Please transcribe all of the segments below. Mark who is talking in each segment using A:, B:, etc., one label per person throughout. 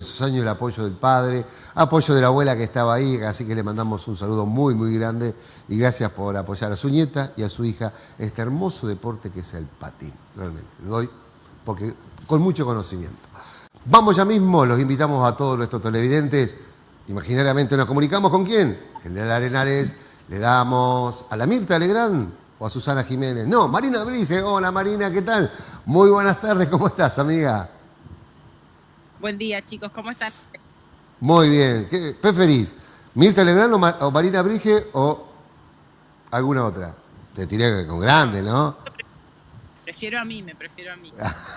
A: esos años el apoyo del padre, apoyo de la abuela que estaba ahí, así que le mandamos un saludo muy, muy grande y gracias por apoyar a su nieta y a su hija este hermoso deporte que es el patín. Realmente, lo doy porque con mucho conocimiento. Vamos ya mismo, los invitamos a todos nuestros televidentes. Imaginariamente nos comunicamos con quién? General Arenales, le damos a la Mirta Legrand o a Susana Jiménez. No, Marina Brice. Hola Marina, ¿qué tal? Muy buenas tardes, ¿cómo estás, amiga?
B: Buen día, chicos, ¿cómo están?
A: Muy bien. ¿Qué preferís? ¿Mirta Legrand o, Marina Brige o alguna otra? Te tiré con grande, ¿no?
B: Prefiero a mí, me prefiero a mí.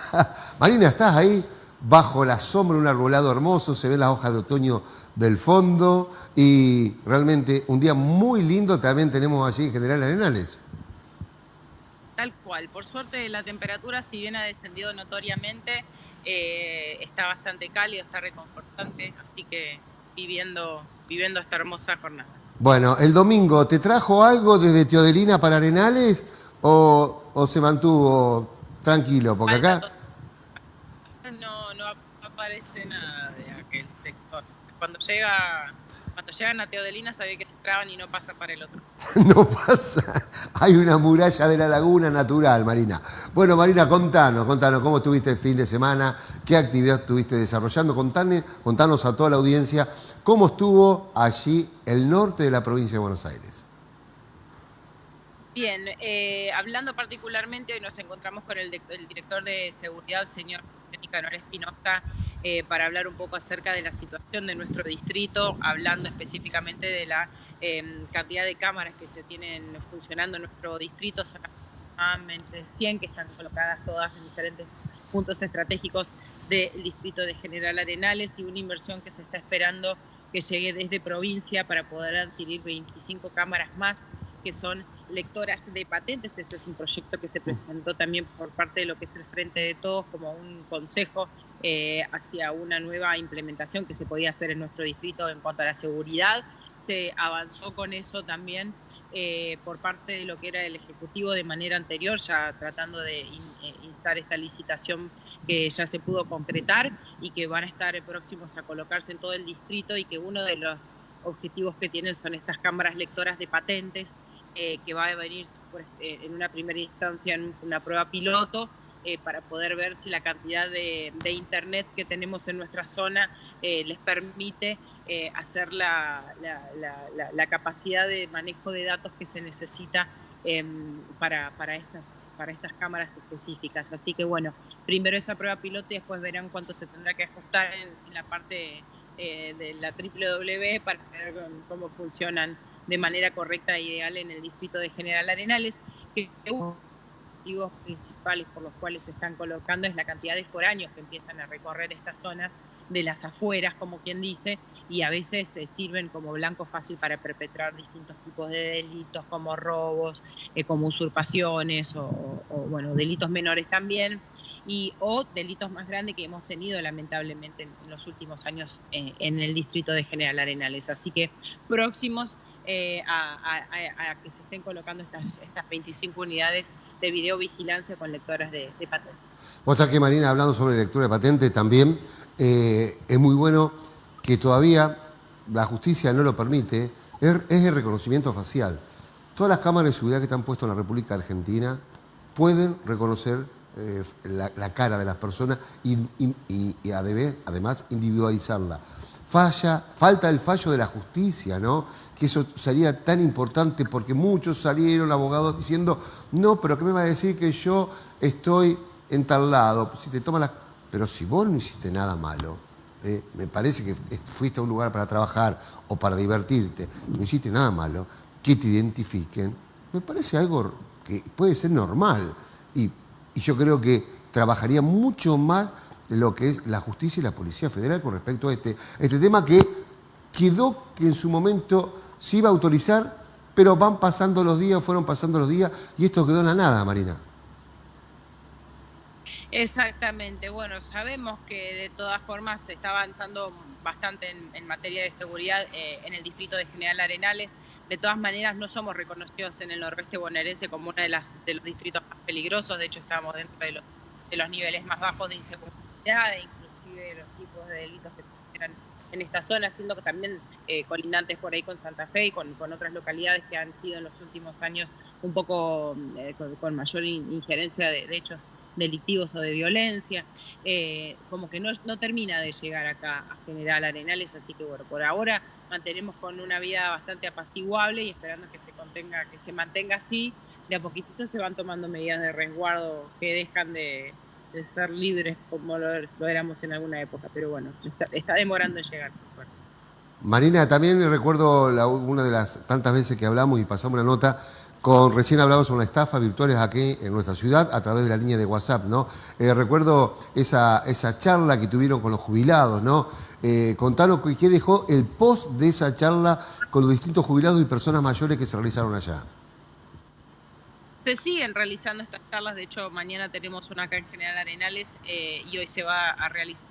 A: Marina, ¿estás ahí? Bajo la sombra de un arbolado hermoso, se ven las hojas de otoño del fondo y realmente un día muy lindo también tenemos allí en General Arenales.
B: Tal cual, por suerte la temperatura si bien ha descendido notoriamente, eh, está bastante cálido, está reconfortante, así que viviendo, viviendo esta hermosa jornada.
A: Bueno, el domingo, ¿te trajo algo desde Teodelina para Arenales o, o se mantuvo tranquilo? Porque acá...
B: No, no aparece nada de aquel sector. Cuando llega cuando llegan a Teodelina sabía que se traban y no pasa para el otro.
A: no pasa. Hay una muralla de la laguna natural, Marina. Bueno, Marina, contanos, contanos cómo estuviste el fin de semana, qué actividad estuviste desarrollando. Contanos, contanos a toda la audiencia cómo estuvo allí el norte de la provincia de Buenos Aires.
B: Bien, eh, hablando particularmente, hoy nos encontramos con el, director de seguridad, señor Nicanor Espinosa, eh, para hablar un poco acerca de la situación de nuestro distrito, hablando específicamente de la em, cantidad de cámaras que se tienen funcionando en nuestro distrito, son aproximadamente 100 que están colocadas todas en diferentes puntos estratégicos del distrito de General Arenales y una inversión que se está esperando que llegue desde provincia para poder adquirir 25 cámaras más que son lectoras de patentes. Este es un proyecto que se presentó también por parte de lo que es el Frente de Todos como un consejo eh, hacia una nueva implementación que se podía hacer en nuestro distrito en cuanto a la seguridad. Se avanzó con eso también eh, por parte de lo que era el Ejecutivo de manera anterior, ya tratando de eh, instar esta licitación que ya se pudo concretar y que van a estar próximos a colocarse en todo el distrito y que uno de los objetivos que tienen son estas cámaras lectoras de patentes que va a venir en una primera instancia en una prueba piloto eh, para poder ver si la cantidad de, internet que tenemos en nuestra zona eh, les permite eh, hacer la, la, capacidad de manejo de datos que se necesita em, para, para, estas, para estas cámaras específicas. Así que bueno, primero esa prueba piloto y después verán cuánto se tendrá que ajustar en, la parte de la WW para ver cómo funcionan de manera correcta e ideal en el distrito de General Arenales. Principales por los cuales se están colocando es la cantidad de foráneos que empiezan a recorrer estas zonas de las afueras, como quien dice, y a veces se sirven como blanco fácil para perpetrar distintos tipos de delitos como robos, eh, como usurpaciones o, bueno, delitos menores también y o delitos más grandes que hemos tenido lamentablemente en, los últimos años eh, en el distrito de General Arenales. Así que próximos eh, a, que se estén colocando estas, estas 25 unidades de videovigilancia con lectoras de, patentes.
A: O sea que Marina, hablando sobre lectura de patentes también, eh, es muy bueno que todavía la justicia no lo permite, es, el reconocimiento facial. Todas las cámaras de seguridad que están puestas en la República Argentina pueden reconocer eh, la, cara de las personas y además individualizarla falla, falta el fallo de la justicia, ¿no? Que eso sería tan importante porque muchos salieron abogados diciendo, no, pero ¿qué me va a decir que yo estoy en tal lado? Si te toma la... Pero si vos no hiciste nada malo, ¿eh? me parece que fuiste a un lugar para trabajar o para divertirte, no hiciste nada malo, que te identifiquen, me parece algo que puede ser normal. Y, y yo creo que trabajaría mucho más lo que es la justicia y la Policía Federal con respecto a este, este tema que quedó que en su momento se iba a autorizar, pero van pasando los días, fueron pasando los días y esto quedó en la nada, Marina.
B: Exactamente, bueno, sabemos que de todas formas se está avanzando bastante en, materia de seguridad eh, en el distrito de General Arenales. De todas maneras, no somos reconocidos en el noroeste bonaerense como uno de, las, de los distritos más peligrosos, de hecho estamos dentro de los, de los niveles más bajos de inseguridad e inclusive los tipos de delitos que se generan en esta zona, siendo que también eh, colindantes por ahí con Santa Fe y con, otras localidades que han sido en los últimos años un poco eh, con, mayor injerencia de, hechos delictivos o de violencia, eh, como que no, no termina de llegar acá a General Arenales, así que bueno, por ahora mantenemos con una vida bastante apaciguable y esperando que se contenga, que se mantenga así, de a poquitito se van tomando medidas de resguardo que dejan de, de ser libres como lo, éramos en alguna época, pero bueno, está, demorando en llegar,
A: Marina, también recuerdo una de las tantas veces que hablamos y pasamos una nota con, recién hablamos sobre una estafa virtuales aquí en nuestra ciudad a través de la línea de WhatsApp, ¿no? Eh, recuerdo esa, esa charla que tuvieron con los jubilados, ¿no? Eh, contanos qué dejó el post de esa charla con los distintos jubilados y personas mayores que se realizaron allá.
B: Se siguen realizando estas charlas, de hecho mañana tenemos una acá en General Arenales eh, y hoy se va a realizar,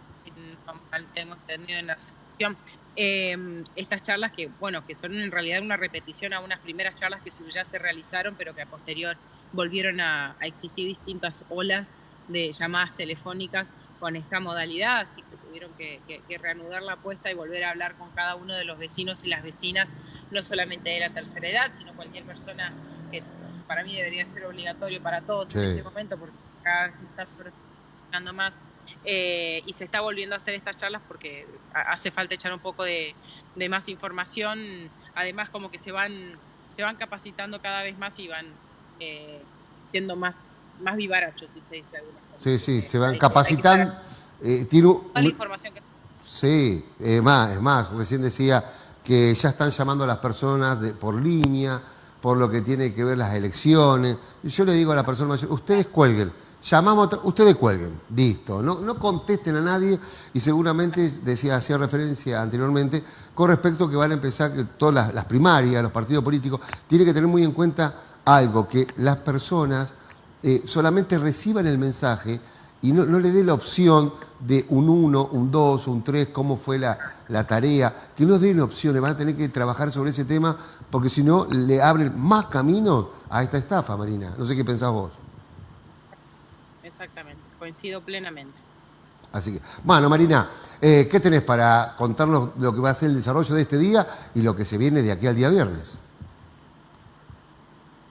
B: tengo entendido en la sección, eh, estas charlas que, bueno, que son en realidad una repetición a unas primeras charlas que ya se realizaron, pero que a posterior volvieron a, existir distintas olas de llamadas telefónicas con esta modalidad, así que tuvieron que, que, reanudar la apuesta y volver a hablar con cada uno de los vecinos y las vecinas, no solamente de la tercera edad, sino cualquier persona que para mí debería ser obligatorio para todos en este momento, porque cada vez se está más eh, y se está volviendo a hacer estas charlas porque hace falta echar un poco de, más información, además como que se van, se van capacitando cada vez más y van eh, siendo más, más vivarachos, si se dice alguna cosa.
A: Sí, sí, se van capacitando.
B: Eh, la información que...
A: Sí, es más, es más, recién decía que ya están llamando a las personas de, por línea, por lo que tiene que ver las elecciones. Yo le digo a la persona mayor, ustedes cuelguen, llamamos, ustedes cuelguen, listo, no, no contesten a nadie y seguramente, decía, hacía referencia anteriormente, con respecto a que van a empezar todas las, primarias, los partidos políticos, tiene que tener muy en cuenta algo, que las personas eh, solamente reciban el mensaje y no, le dé la opción de un 1, un 2, un 3, cómo fue la, tarea, que no den opciones, van a tener que trabajar sobre ese tema porque si no le abren más caminos a esta estafa, Marina. No sé qué pensás vos.
B: Exactamente, coincido plenamente.
A: Así que, bueno, Marina, eh, ¿qué tenés para contarnos lo que va a ser el desarrollo de este día y lo que se viene de aquí al día viernes?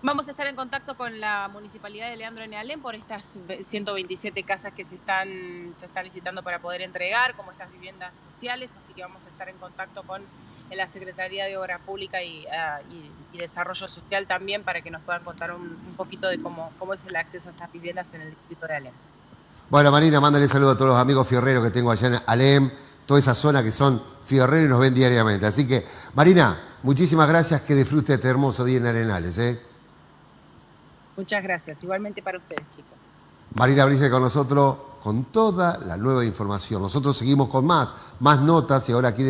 B: Vamos a estar en contacto con la Municipalidad de Leandro Nealén por estas 127 casas que se están, se están licitando para poder entregar, como estas viviendas sociales, así que vamos a estar en contacto con la Secretaría de Obra Pública ah, y, Desarrollo Social también para que nos puedan contar un, poquito de cómo, cómo es el acceso a estas viviendas en el distrito de Alem.
A: Bueno, Marina, mándale saludo a todos los amigos fierreros que tengo allá en Alem, toda esa zona que son fierreros y nos ven diariamente. Así que, Marina, muchísimas gracias, que disfrute este hermoso día en Arenales. ¿eh?
B: Muchas gracias. Igualmente para ustedes, chicos.
A: Marina Brice con nosotros con toda la nueva información. Nosotros seguimos con más, más notas y ahora aquí debe